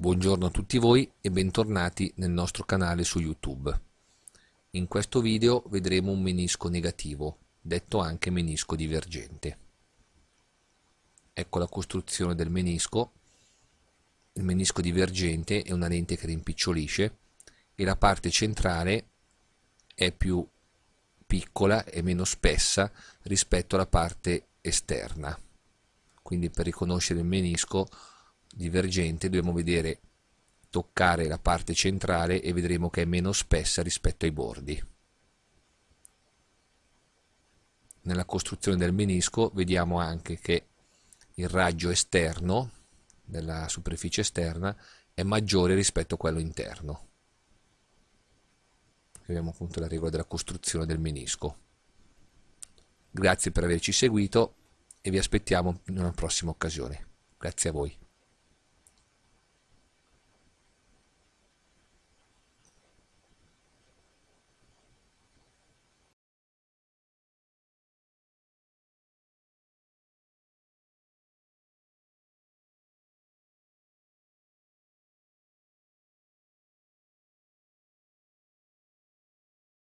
Buongiorno a tutti voi e bentornati nel nostro canale su YouTube. In questo video vedremo un menisco negativo, detto anche menisco divergente. Ecco la costruzione del menisco. Il menisco divergente è una lente che rimpicciolisce e la parte centrale è più piccola e meno spessa rispetto alla parte esterna. Quindi per riconoscere il menisco divergente dobbiamo vedere toccare la parte centrale e vedremo che è meno spessa rispetto ai bordi. Nella costruzione del menisco vediamo anche che il raggio esterno della superficie esterna è maggiore rispetto a quello interno. Abbiamo appunto la regola della costruzione del menisco. Grazie per averci seguito e vi aspettiamo in una prossima occasione. Grazie a voi.